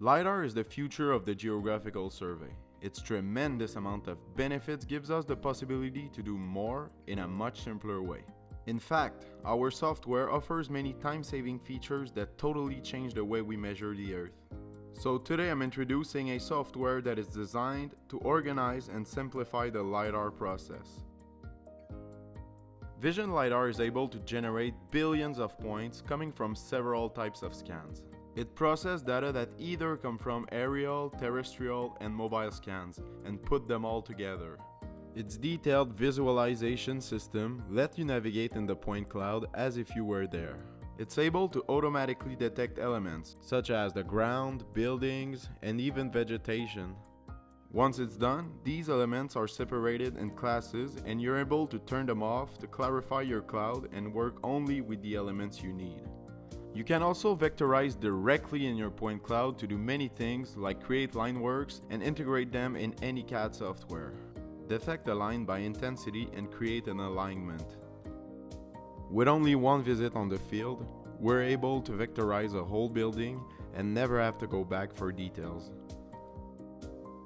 LiDAR is the future of the geographical survey. Its tremendous amount of benefits gives us the possibility to do more in a much simpler way. In fact, our software offers many time-saving features that totally change the way we measure the Earth. So today I'm introducing a software that is designed to organize and simplify the LiDAR process. Vision LiDAR is able to generate billions of points coming from several types of scans. It processes data that either come from aerial, terrestrial, and mobile scans and put them all together. Its detailed visualization system lets you navigate in the point cloud as if you were there. It's able to automatically detect elements such as the ground, buildings, and even vegetation. Once it's done, these elements are separated in classes and you're able to turn them off to clarify your cloud and work only with the elements you need. You can also vectorize directly in your point cloud to do many things like create line works and integrate them in any CAD software. Detect a line by intensity and create an alignment. With only one visit on the field, we're able to vectorize a whole building and never have to go back for details.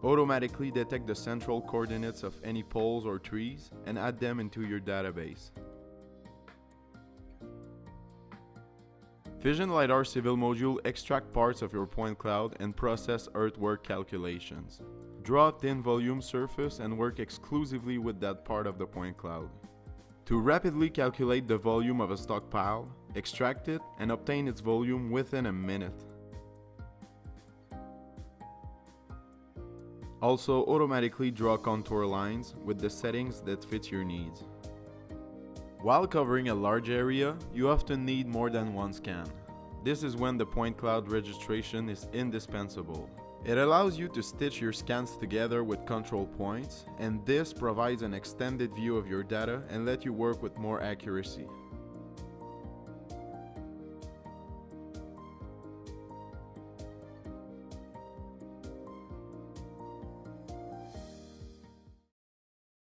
Automatically detect the central coordinates of any poles or trees and add them into your database. Vision LiDAR Civil Module extract parts of your point cloud and process earthwork calculations. Draw a thin volume surface and work exclusively with that part of the point cloud. To rapidly calculate the volume of a stockpile, extract it and obtain its volume within a minute. Also automatically draw contour lines with the settings that fit your needs. While covering a large area, you often need more than one scan. This is when the point cloud registration is indispensable. It allows you to stitch your scans together with control points, and this provides an extended view of your data and let you work with more accuracy.